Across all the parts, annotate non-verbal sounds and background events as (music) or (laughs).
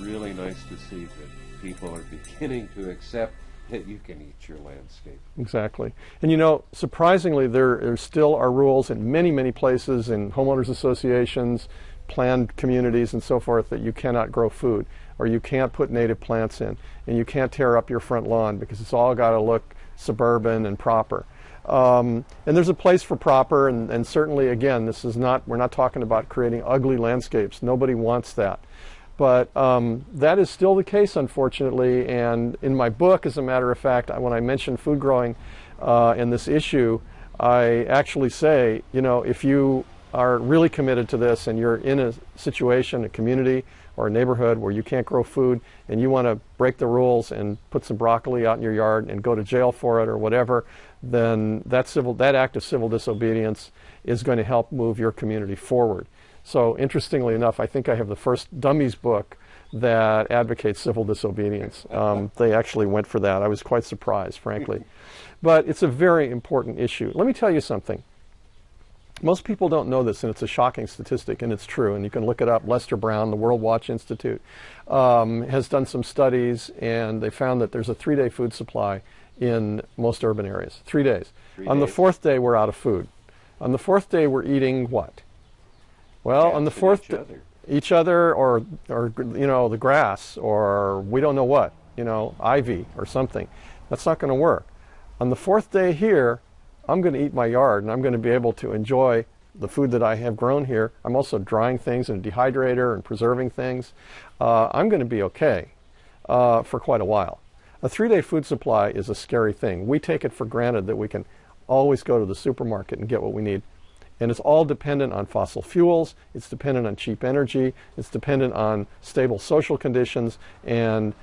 really nice to see that people are beginning to accept that you can eat your landscape. Exactly. And you know, surprisingly, there, there still are rules in many, many places, in homeowners associations, planned communities, and so forth, that you cannot grow food, or you can't put native plants in, and you can't tear up your front lawn because it's all got to look suburban and proper. Um, and there's a place for proper, and, and certainly, again, this is not, we're not talking about creating ugly landscapes. Nobody wants that. But um, that is still the case, unfortunately. And in my book, as a matter of fact, when I mention food growing uh, in this issue, I actually say, you know, if you are really committed to this and you're in a situation, a community, or a neighborhood where you can't grow food and you want to break the rules and put some broccoli out in your yard and go to jail for it or whatever, then that, civil, that act of civil disobedience is going to help move your community forward. So interestingly enough, I think I have the first dummies book that advocates civil disobedience. Um, they actually went for that. I was quite surprised, frankly. But it's a very important issue. Let me tell you something. Most people don't know this, and it's a shocking statistic, and it's true, and you can look it up. Lester Brown, the Worldwatch Institute, um, has done some studies, and they found that there's a three-day food supply in most urban areas. Three days. Three On the fourth day, we're out of food. On the fourth day, we're eating what? Well, on the fourth, each other. each other, or or you know the grass, or we don't know what, you know, ivy or something. That's not going to work. On the fourth day here, I'm going to eat my yard, and I'm going to be able to enjoy the food that I have grown here. I'm also drying things in a dehydrator and preserving things. Uh, I'm going to be okay uh, for quite a while. A three-day food supply is a scary thing. We take it for granted that we can always go to the supermarket and get what we need. And it's all dependent on fossil fuels, it's dependent on cheap energy, it's dependent on stable social conditions, and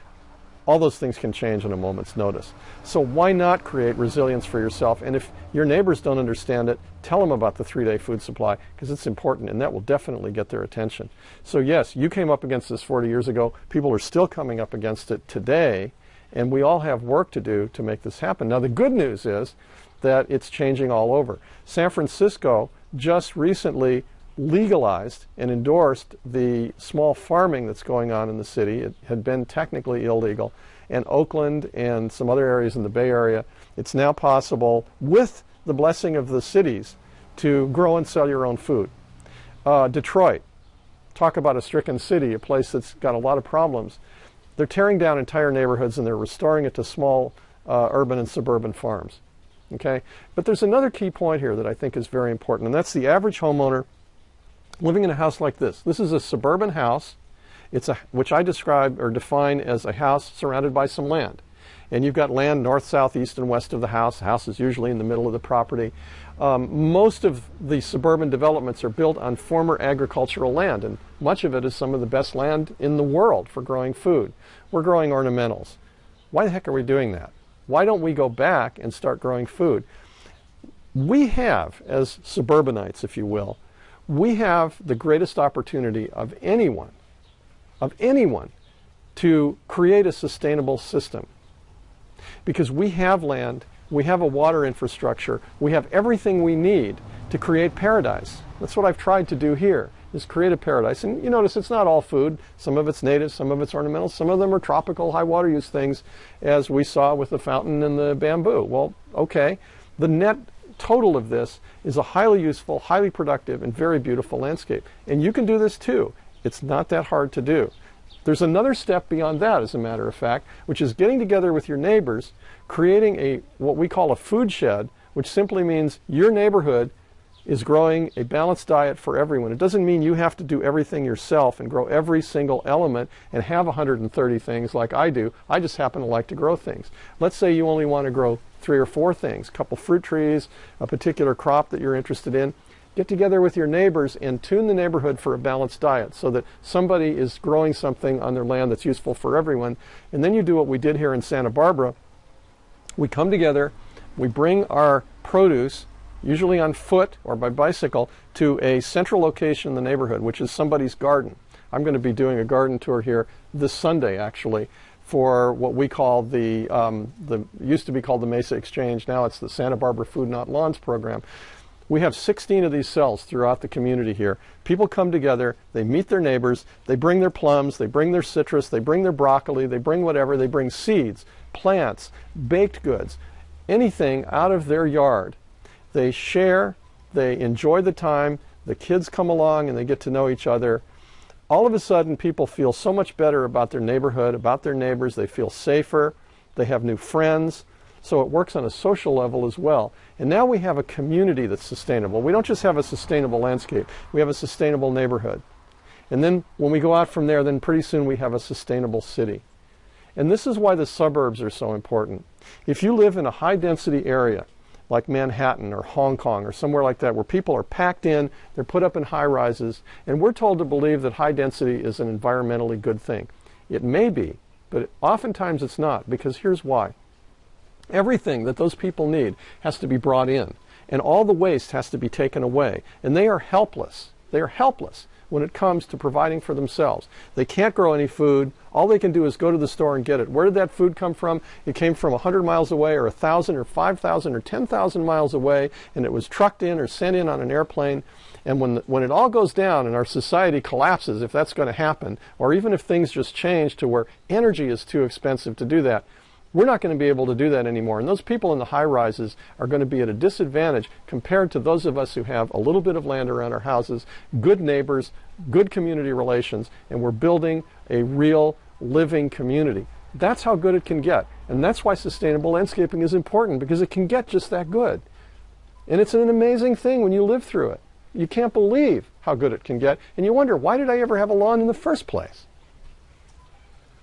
all those things can change in a moment's notice. So why not create resilience for yourself? And if your neighbors don't understand it, tell them about the three-day food supply because it's important and that will definitely get their attention. So yes, you came up against this 40 years ago. People are still coming up against it today and we all have work to do to make this happen. Now the good news is that it's changing all over. San Francisco just recently legalized and endorsed the small farming that's going on in the city. It had been technically illegal. And Oakland and some other areas in the Bay Area, it's now possible with the blessing of the cities to grow and sell your own food. Uh, Detroit, talk about a stricken city, a place that's got a lot of problems. They're tearing down entire neighborhoods and they're restoring it to small uh, urban and suburban farms. Okay? But there's another key point here that I think is very important, and that's the average homeowner living in a house like this. This is a suburban house, it's a, which I describe or define as a house surrounded by some land. And you've got land north, south, east, and west of the house. The house is usually in the middle of the property. Um, most of the suburban developments are built on former agricultural land, and much of it is some of the best land in the world for growing food. We're growing ornamentals. Why the heck are we doing that? Why don't we go back and start growing food? We have, as suburbanites, if you will, we have the greatest opportunity of anyone, of anyone, to create a sustainable system. Because we have land, we have a water infrastructure, we have everything we need to create paradise. That's what I've tried to do here, is create a paradise. And you notice it's not all food. Some of it's native, some of it's ornamental, some of them are tropical high water use things, as we saw with the fountain and the bamboo. Well, okay. The net total of this is a highly useful, highly productive, and very beautiful landscape. And you can do this too. It's not that hard to do. There's another step beyond that, as a matter of fact, which is getting together with your neighbors, creating a what we call a food shed, which simply means your neighborhood is growing a balanced diet for everyone. It doesn't mean you have to do everything yourself and grow every single element and have 130 things like I do. I just happen to like to grow things. Let's say you only want to grow three or four things, a couple fruit trees, a particular crop that you're interested in. Get together with your neighbors and tune the neighborhood for a balanced diet so that somebody is growing something on their land that's useful for everyone. And then you do what we did here in Santa Barbara. We come together, we bring our produce, usually on foot or by bicycle, to a central location in the neighborhood, which is somebody's garden. I'm going to be doing a garden tour here this Sunday, actually, for what we call the, um, the used to be called the Mesa Exchange. Now it's the Santa Barbara Food Not Lawns program. We have 16 of these cells throughout the community here. People come together, they meet their neighbors, they bring their plums, they bring their citrus, they bring their broccoli, they bring whatever, they bring seeds, plants, baked goods, anything out of their yard. They share, they enjoy the time, the kids come along and they get to know each other. All of a sudden, people feel so much better about their neighborhood, about their neighbors, they feel safer, they have new friends. So it works on a social level as well. And now we have a community that's sustainable. We don't just have a sustainable landscape, we have a sustainable neighborhood. And then when we go out from there, then pretty soon we have a sustainable city. And this is why the suburbs are so important. If you live in a high density area, like Manhattan or Hong Kong or somewhere like that, where people are packed in, they're put up in high rises, and we're told to believe that high density is an environmentally good thing. It may be, but oftentimes it's not, because here's why. Everything that those people need has to be brought in, and all the waste has to be taken away. And they are helpless. They are helpless when it comes to providing for themselves. They can't grow any food. All they can do is go to the store and get it. Where did that food come from? It came from 100 miles away, or 1,000, or 5,000, or 10,000 miles away, and it was trucked in or sent in on an airplane. And when, when it all goes down and our society collapses, if that's going to happen, or even if things just change to where energy is too expensive to do that, we're not going to be able to do that anymore. And those people in the high rises are going to be at a disadvantage compared to those of us who have a little bit of land around our houses, good neighbors, good community relations, and we're building a real living community. That's how good it can get. And that's why sustainable landscaping is important because it can get just that good. And it's an amazing thing when you live through it. You can't believe how good it can get. And you wonder, why did I ever have a lawn in the first place?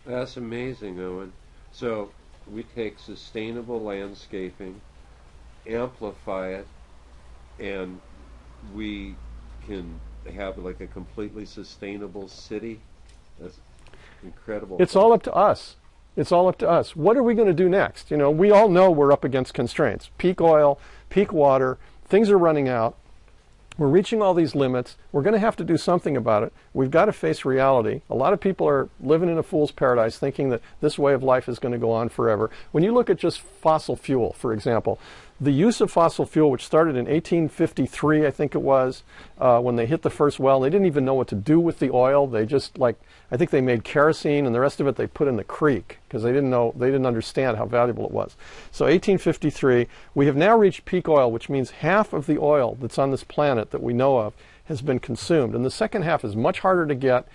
That's amazing, Owen. So we take sustainable landscaping, amplify it, and we can have like a completely sustainable city. That's incredible. It's all up to us. It's all up to us. What are we going to do next? You know, we all know we're up against constraints. Peak oil, peak water, things are running out. We're reaching all these limits. We're going to have to do something about it. We've got to face reality. A lot of people are living in a fool's paradise thinking that this way of life is going to go on forever. When you look at just fossil fuel, for example, the use of fossil fuel, which started in 1853, I think it was, uh, when they hit the first well, they didn't even know what to do with the oil. They just like, I think they made kerosene and the rest of it they put in the creek because they didn't know, they didn't understand how valuable it was. So 1853, we have now reached peak oil, which means half of the oil that's on this planet that we know of has been consumed. And the second half is much harder to get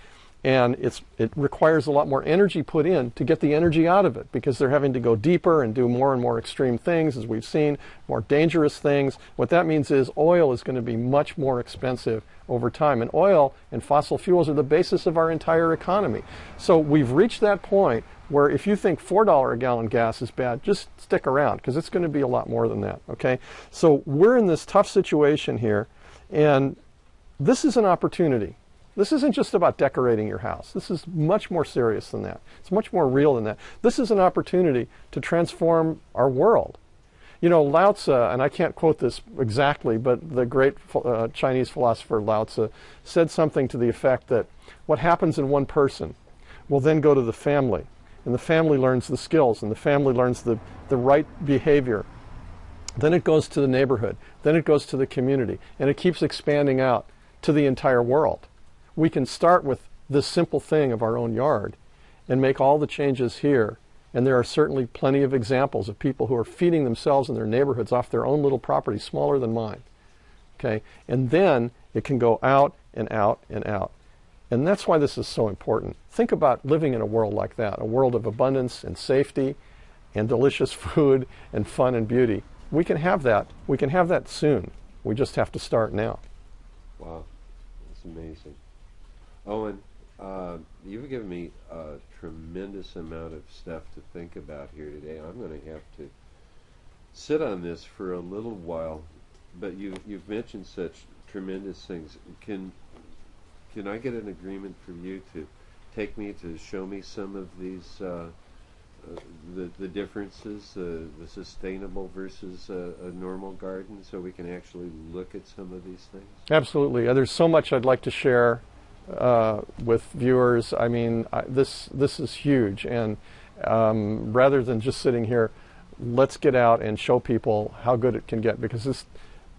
and it requires a lot more energy put in to get the energy out of it because they're having to go deeper and do more and more extreme things, as we've seen, more dangerous things. What that means is oil is going to be much more expensive over time. And oil and fossil fuels are the basis of our entire economy. So we've reached that point where if you think $4 a gallon gas is bad, just stick around because it's going to be a lot more than that. Okay? So we're in this tough situation here, and this is an opportunity. This isn't just about decorating your house. This is much more serious than that. It's much more real than that. This is an opportunity to transform our world. You know, Lao Tzu, and I can't quote this exactly, but the great uh, Chinese philosopher Lao Tzu said something to the effect that what happens in one person will then go to the family, and the family learns the skills, and the family learns the, the right behavior. Then it goes to the neighborhood, then it goes to the community, and it keeps expanding out to the entire world we can start with this simple thing of our own yard and make all the changes here. And there are certainly plenty of examples of people who are feeding themselves and their neighborhoods off their own little property, smaller than mine. Okay? And then it can go out and out and out. And that's why this is so important. Think about living in a world like that, a world of abundance and safety and delicious (laughs) food and fun and beauty. We can have that. We can have that soon. We just have to start now. Wow. That's amazing. Owen, uh, you've given me a tremendous amount of stuff to think about here today. I'm going to have to sit on this for a little while, but you, you've mentioned such tremendous things. Can can I get an agreement from you to take me to show me some of these uh, uh, the the differences, uh, the sustainable versus a, normal garden, so we can actually look at some of these things? Absolutely. Uh, there's so much I'd like to share uh, with viewers. I mean, I, this this is huge, and um, rather than just sitting here, let's get out and show people how good it can get because this.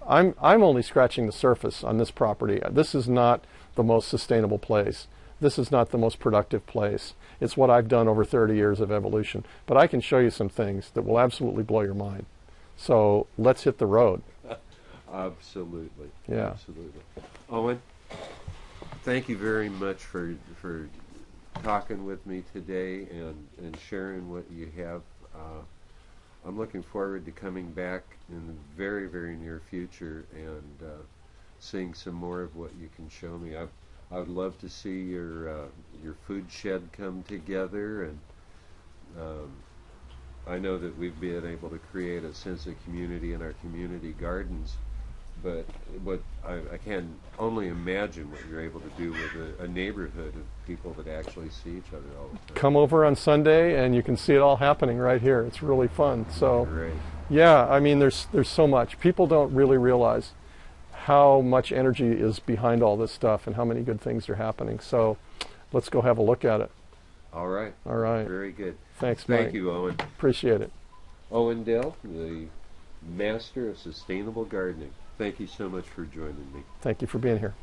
I'm I'm only scratching the surface on this property. This is not the most sustainable place. This is not the most productive place. It's what I've done over 30 years of evolution. But I can show you some things that will absolutely blow your mind. So let's hit the road. (laughs) Absolutely. Yeah. Absolutely. Owen, thank you very much for for talking with me today and, and sharing what you have. Uh, I'm looking forward to coming back in the very, very near future and uh, seeing some more of what you can show me. I, I would love to see your uh, your food shed come together, and um, I know that we've been able to create a sense of community in our community gardens. But what I, I can only imagine what you're able to do with a, a neighborhood of people that actually see each other all the time. Come over on Sunday and you can see it all happening right here. It's really fun. So Great. Yeah, I mean, there's there's so much. People don't really realize how much energy is behind all this stuff and how many good things are happening. So, let's go have a look at it. All right. All right. Very good. Thanks, Thank Mike. you, Owen. Appreciate it. Owen Dell, the master of sustainable gardening. Thank you so much for joining me. Thank you for being here.